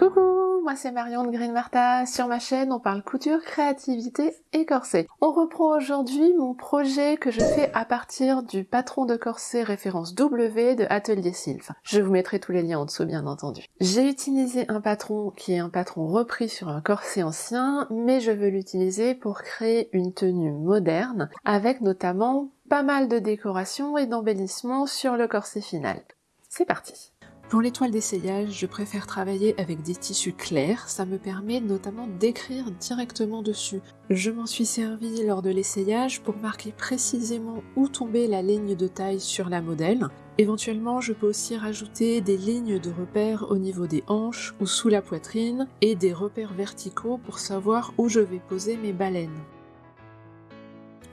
Coucou, moi c'est Marion de Green Martha. Sur ma chaîne, on parle couture, créativité et corset. On reprend aujourd'hui mon projet que je fais à partir du patron de corset référence W de Atelier Sylph. Je vous mettrai tous les liens en dessous bien entendu. J'ai utilisé un patron qui est un patron repris sur un corset ancien, mais je veux l'utiliser pour créer une tenue moderne avec notamment pas mal de décorations et d'embellissements sur le corset final. C'est parti pour l'étoile d'essayage, je préfère travailler avec des tissus clairs, ça me permet notamment d'écrire directement dessus. Je m'en suis servi lors de l'essayage pour marquer précisément où tombait la ligne de taille sur la modèle. Éventuellement, je peux aussi rajouter des lignes de repères au niveau des hanches ou sous la poitrine et des repères verticaux pour savoir où je vais poser mes baleines.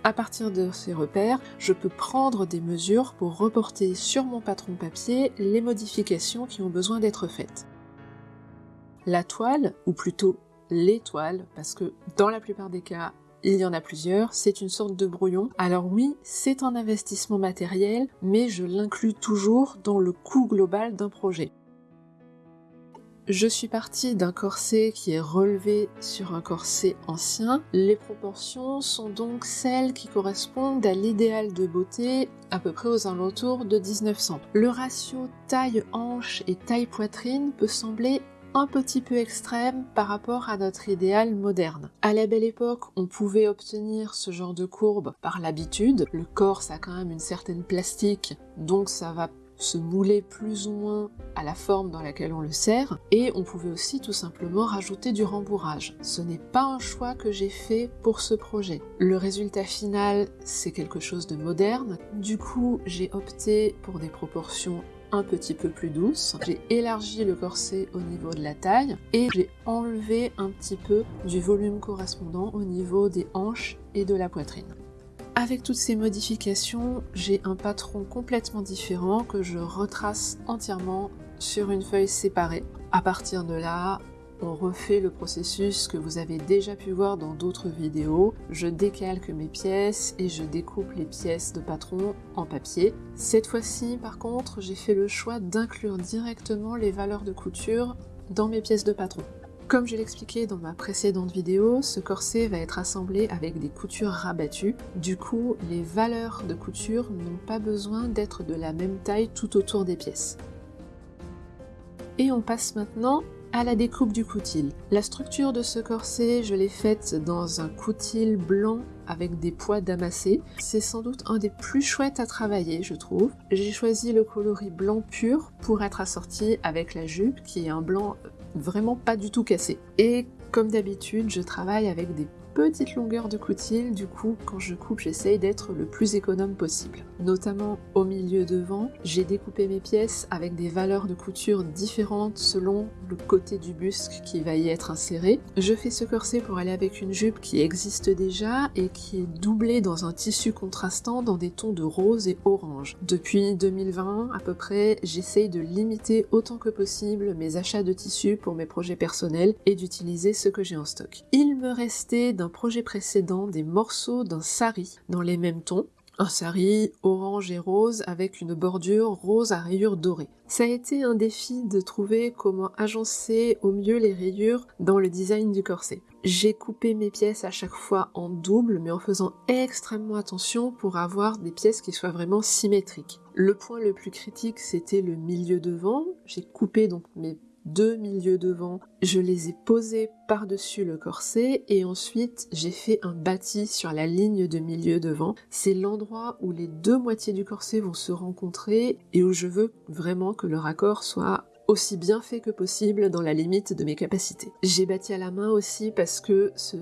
À partir de ces repères, je peux prendre des mesures pour reporter sur mon patron papier les modifications qui ont besoin d'être faites. La toile, ou plutôt les toiles, parce que dans la plupart des cas, il y en a plusieurs, c'est une sorte de brouillon. Alors oui, c'est un investissement matériel, mais je l'inclus toujours dans le coût global d'un projet. Je suis partie d'un corset qui est relevé sur un corset ancien. Les proportions sont donc celles qui correspondent à l'idéal de beauté à peu près aux alentours de 1900. Le ratio taille-hanche et taille-poitrine peut sembler un petit peu extrême par rapport à notre idéal moderne. À la belle époque, on pouvait obtenir ce genre de courbe par l'habitude. Le corps, ça a quand même une certaine plastique, donc ça va se mouler plus ou moins à la forme dans laquelle on le serre, et on pouvait aussi tout simplement rajouter du rembourrage. Ce n'est pas un choix que j'ai fait pour ce projet. Le résultat final, c'est quelque chose de moderne, du coup j'ai opté pour des proportions un petit peu plus douces. J'ai élargi le corset au niveau de la taille et j'ai enlevé un petit peu du volume correspondant au niveau des hanches et de la poitrine. Avec toutes ces modifications, j'ai un patron complètement différent que je retrace entièrement sur une feuille séparée. À partir de là, on refait le processus que vous avez déjà pu voir dans d'autres vidéos. Je décalque mes pièces et je découpe les pièces de patron en papier. Cette fois-ci, par contre, j'ai fait le choix d'inclure directement les valeurs de couture dans mes pièces de patron. Comme je l'expliquais dans ma précédente vidéo, ce corset va être assemblé avec des coutures rabattues. Du coup, les valeurs de couture n'ont pas besoin d'être de la même taille tout autour des pièces. Et on passe maintenant à la découpe du coutil. La structure de ce corset, je l'ai faite dans un coutil blanc avec des poids damassés. C'est sans doute un des plus chouettes à travailler, je trouve. J'ai choisi le coloris blanc pur pour être assorti avec la jupe, qui est un blanc vraiment pas du tout cassé. Et comme d'habitude, je travaille avec des petite longueur de coutil, du coup quand je coupe j'essaye d'être le plus économe possible. Notamment au milieu devant, j'ai découpé mes pièces avec des valeurs de couture différentes selon le côté du busque qui va y être inséré. Je fais ce corset pour aller avec une jupe qui existe déjà et qui est doublée dans un tissu contrastant dans des tons de rose et orange. Depuis 2020 à peu près, j'essaye de limiter autant que possible mes achats de tissus pour mes projets personnels et d'utiliser ce que j'ai en stock. Me restait dans projet précédent des morceaux d'un sari dans les mêmes tons, un sari orange et rose avec une bordure rose à rayures dorées. Ça a été un défi de trouver comment agencer au mieux les rayures dans le design du corset. J'ai coupé mes pièces à chaque fois en double mais en faisant extrêmement attention pour avoir des pièces qui soient vraiment symétriques. Le point le plus critique c'était le milieu devant. J'ai coupé donc mes deux milieux devant, je les ai posés par-dessus le corset et ensuite j'ai fait un bâti sur la ligne de milieu devant. C'est l'endroit où les deux moitiés du corset vont se rencontrer et où je veux vraiment que le raccord soit aussi bien fait que possible dans la limite de mes capacités. J'ai bâti à la main aussi parce que ce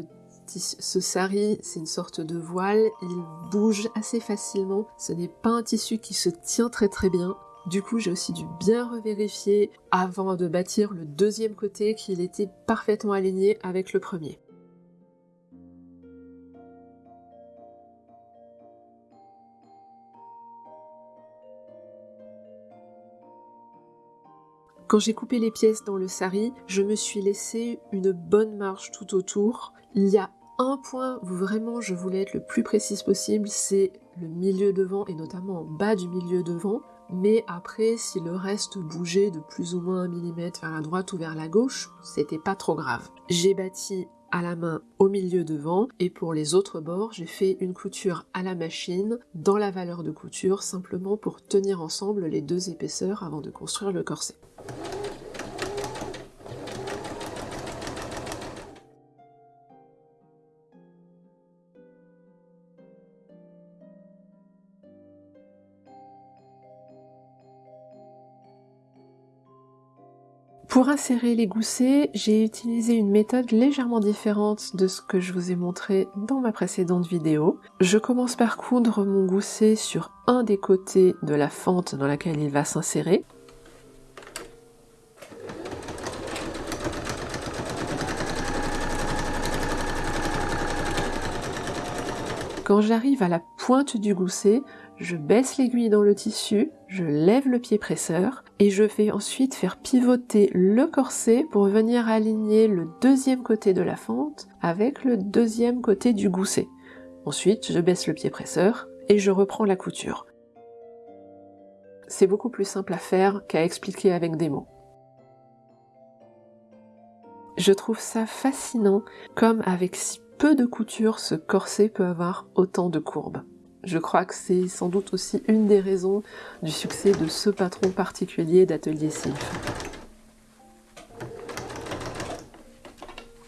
ce sari, c'est une sorte de voile, il bouge assez facilement, ce n'est pas un tissu qui se tient très très bien, du coup, j'ai aussi dû bien revérifier avant de bâtir le deuxième côté qu'il était parfaitement aligné avec le premier. Quand j'ai coupé les pièces dans le sari, je me suis laissé une bonne marge tout autour. Il y a un point où vraiment je voulais être le plus précise possible, c'est le milieu devant et notamment en bas du milieu devant. Mais après, si le reste bougeait de plus ou moins un millimètre vers la droite ou vers la gauche, c'était pas trop grave. J'ai bâti à la main au milieu devant et pour les autres bords j'ai fait une couture à la machine dans la valeur de couture simplement pour tenir ensemble les deux épaisseurs avant de construire le corset. Pour insérer les goussets, j'ai utilisé une méthode légèrement différente de ce que je vous ai montré dans ma précédente vidéo. Je commence par coudre mon gousset sur un des côtés de la fente dans laquelle il va s'insérer. Quand j'arrive à la pointe du gousset, je baisse l'aiguille dans le tissu, je lève le pied presseur et je vais ensuite faire pivoter le corset pour venir aligner le deuxième côté de la fente avec le deuxième côté du gousset. Ensuite, je baisse le pied presseur et je reprends la couture. C'est beaucoup plus simple à faire qu'à expliquer avec des mots. Je trouve ça fascinant comme avec si peu de couture ce corset peut avoir autant de courbes. Je crois que c'est sans doute aussi une des raisons du succès de ce patron particulier d'Atelier Sylph.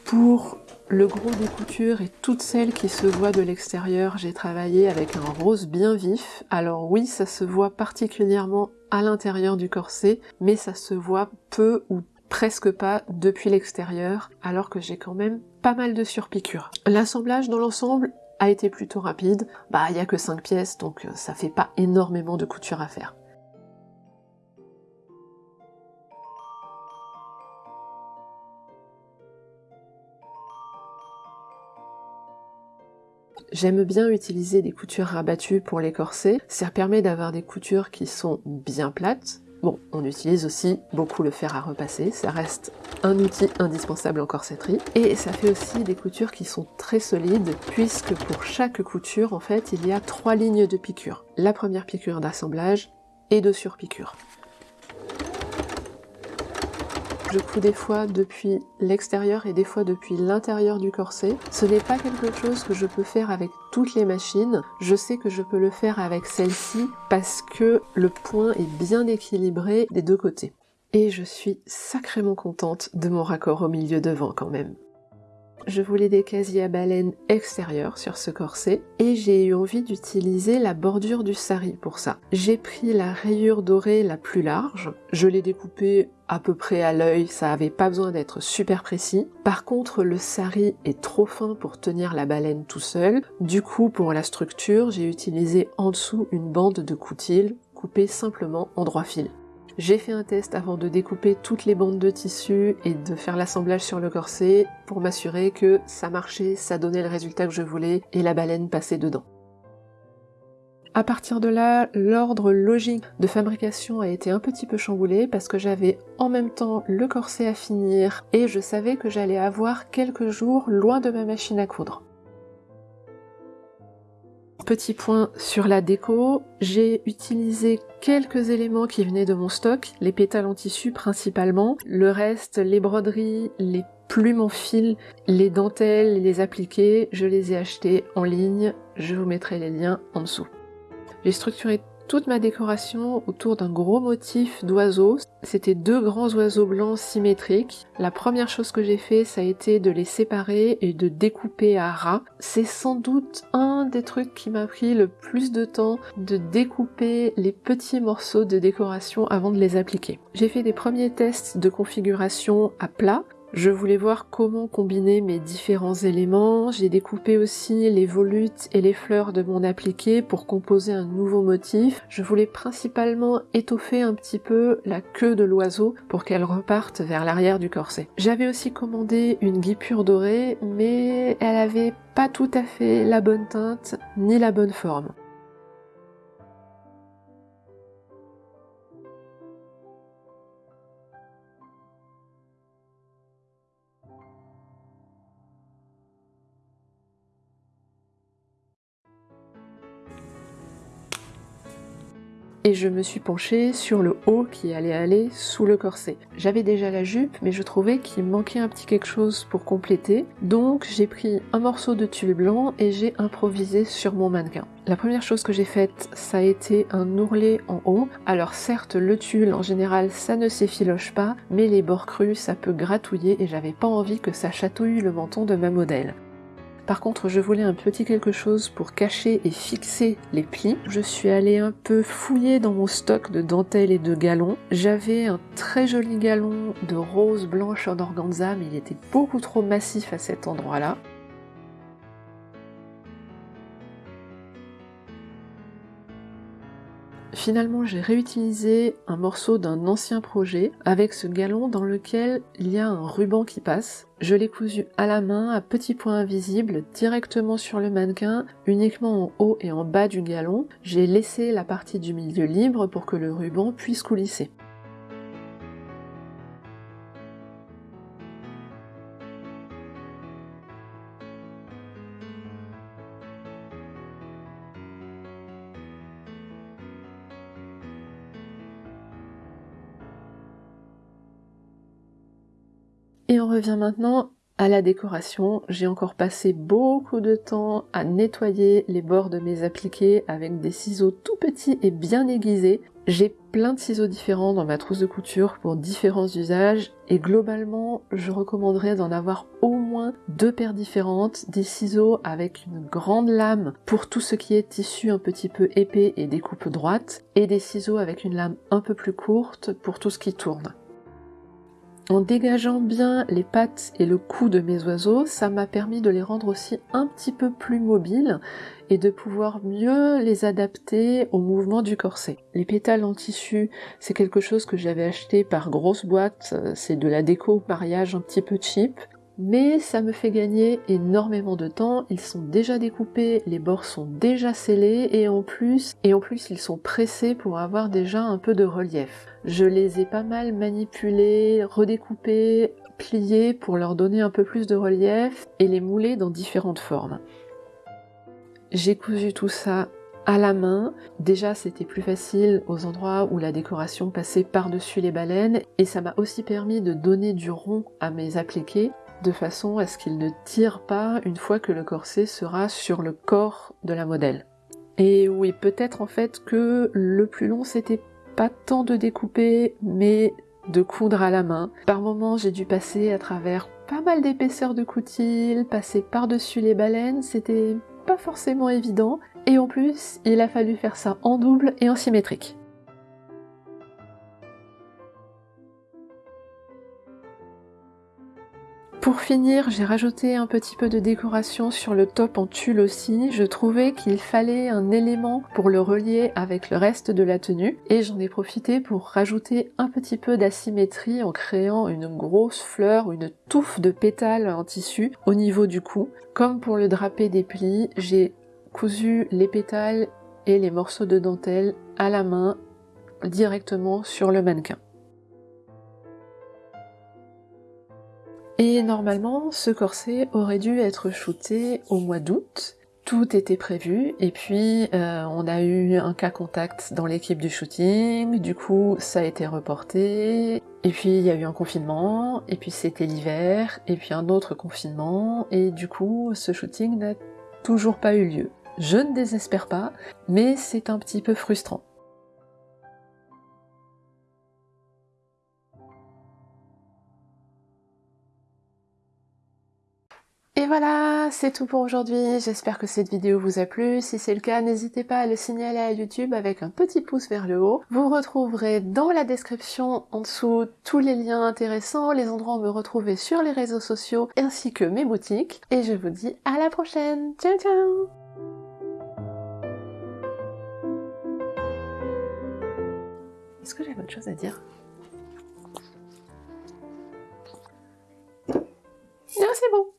Pour le gros des coutures et toutes celles qui se voient de l'extérieur, j'ai travaillé avec un rose bien vif. Alors oui, ça se voit particulièrement à l'intérieur du corset, mais ça se voit peu ou presque pas depuis l'extérieur, alors que j'ai quand même pas mal de surpiqûres. L'assemblage dans l'ensemble a été plutôt rapide. Bah, il y a que 5 pièces, donc euh, ça fait pas énormément de couture à faire. J'aime bien utiliser des coutures rabattues pour les corsets, ça permet d'avoir des coutures qui sont bien plates, Bon, on utilise aussi beaucoup le fer à repasser, ça reste un outil indispensable en corsetterie. Et ça fait aussi des coutures qui sont très solides, puisque pour chaque couture, en fait, il y a trois lignes de piqûre. La première piqûre d'assemblage et de surpiqûre. Je couds des fois depuis l'extérieur et des fois depuis l'intérieur du corset. Ce n'est pas quelque chose que je peux faire avec toutes les machines. Je sais que je peux le faire avec celle-ci parce que le point est bien équilibré des deux côtés. Et je suis sacrément contente de mon raccord au milieu devant quand même je voulais des casiers à baleine extérieurs sur ce corset et j'ai eu envie d'utiliser la bordure du sari pour ça. J'ai pris la rayure dorée la plus large, je l'ai découpée à peu près à l'œil, ça avait pas besoin d'être super précis. Par contre, le sari est trop fin pour tenir la baleine tout seul. Du coup, pour la structure, j'ai utilisé en dessous une bande de coutil coupée simplement en droit fil. J'ai fait un test avant de découper toutes les bandes de tissu et de faire l'assemblage sur le corset pour m'assurer que ça marchait, ça donnait le résultat que je voulais et la baleine passait dedans. À partir de là, l'ordre logique de fabrication a été un petit peu chamboulé parce que j'avais en même temps le corset à finir et je savais que j'allais avoir quelques jours loin de ma machine à coudre. Petit point sur la déco, j'ai utilisé quelques éléments qui venaient de mon stock, les pétales en tissu principalement, le reste, les broderies, les plumes en fil, les dentelles, les appliqués, je les ai achetés en ligne, je vous mettrai les liens en dessous. J'ai structuré toute ma décoration autour d'un gros motif d'oiseaux. C'était deux grands oiseaux blancs symétriques. La première chose que j'ai fait, ça a été de les séparer et de découper à ras. C'est sans doute un des trucs qui m'a pris le plus de temps de découper les petits morceaux de décoration avant de les appliquer. J'ai fait des premiers tests de configuration à plat je voulais voir comment combiner mes différents éléments. J'ai découpé aussi les volutes et les fleurs de mon appliqué pour composer un nouveau motif. Je voulais principalement étoffer un petit peu la queue de l'oiseau pour qu'elle reparte vers l'arrière du corset. J'avais aussi commandé une guipure dorée, mais elle avait pas tout à fait la bonne teinte ni la bonne forme. Et je me suis penchée sur le haut qui allait aller sous le corset. J'avais déjà la jupe mais je trouvais qu'il manquait un petit quelque chose pour compléter donc j'ai pris un morceau de tulle blanc et j'ai improvisé sur mon mannequin. La première chose que j'ai faite ça a été un ourlet en haut. Alors certes le tulle en général ça ne s'effiloche pas mais les bords crus ça peut gratouiller et j'avais pas envie que ça chatouille le menton de ma modèle. Par contre, je voulais un petit quelque chose pour cacher et fixer les plis. Je suis allée un peu fouiller dans mon stock de dentelles et de galons. J'avais un très joli galon de rose blanche en organza, mais il était beaucoup trop massif à cet endroit-là. Finalement, j'ai réutilisé un morceau d'un ancien projet avec ce galon dans lequel il y a un ruban qui passe. Je l'ai cousu à la main à petits points invisibles directement sur le mannequin, uniquement en haut et en bas du galon. J'ai laissé la partie du milieu libre pour que le ruban puisse coulisser. Revient maintenant à la décoration. J'ai encore passé beaucoup de temps à nettoyer les bords de mes appliqués avec des ciseaux tout petits et bien aiguisés. J'ai plein de ciseaux différents dans ma trousse de couture pour différents usages et globalement je recommanderais d'en avoir au moins deux paires différentes, des ciseaux avec une grande lame pour tout ce qui est tissu un petit peu épais et découpe droite et des ciseaux avec une lame un peu plus courte pour tout ce qui tourne. En dégageant bien les pattes et le cou de mes oiseaux, ça m'a permis de les rendre aussi un petit peu plus mobiles et de pouvoir mieux les adapter au mouvement du corset. Les pétales en tissu, c'est quelque chose que j'avais acheté par grosse boîte, c'est de la déco mariage un petit peu cheap, mais ça me fait gagner énormément de temps, ils sont déjà découpés, les bords sont déjà scellés et en plus, et en plus ils sont pressés pour avoir déjà un peu de relief. Je les ai pas mal manipulés, redécoupés, pliés pour leur donner un peu plus de relief et les mouler dans différentes formes. J'ai cousu tout ça à la main. Déjà c'était plus facile aux endroits où la décoration passait par-dessus les baleines et ça m'a aussi permis de donner du rond à mes appliqués de façon à ce qu'il ne tire pas une fois que le corset sera sur le corps de la modèle. Et oui, peut-être en fait que le plus long c'était pas tant de découper, mais de coudre à la main. Par moments, j'ai dû passer à travers pas mal d'épaisseur de coutil, passer par-dessus les baleines, c'était pas forcément évident. Et en plus, il a fallu faire ça en double et en symétrique. Pour finir, j'ai rajouté un petit peu de décoration sur le top en tulle aussi. Je trouvais qu'il fallait un élément pour le relier avec le reste de la tenue et j'en ai profité pour rajouter un petit peu d'asymétrie en créant une grosse fleur, une touffe de pétales en tissu au niveau du cou. Comme pour le drapé des plis, j'ai cousu les pétales et les morceaux de dentelle à la main directement sur le mannequin. Et normalement, ce corset aurait dû être shooté au mois d'août. Tout était prévu et puis euh, on a eu un cas contact dans l'équipe du shooting, du coup ça a été reporté, et puis il y a eu un confinement, et puis c'était l'hiver, et puis un autre confinement, et du coup ce shooting n'a toujours pas eu lieu. Je ne désespère pas, mais c'est un petit peu frustrant. Voilà, c'est tout pour aujourd'hui. J'espère que cette vidéo vous a plu. Si c'est le cas, n'hésitez pas à le signaler à YouTube avec un petit pouce vers le haut. Vous retrouverez dans la description en dessous tous les liens intéressants, les endroits où me retrouver sur les réseaux sociaux, ainsi que mes boutiques. Et je vous dis à la prochaine. Ciao ciao Est-ce que j'ai autre chose à dire? Non, c'est bon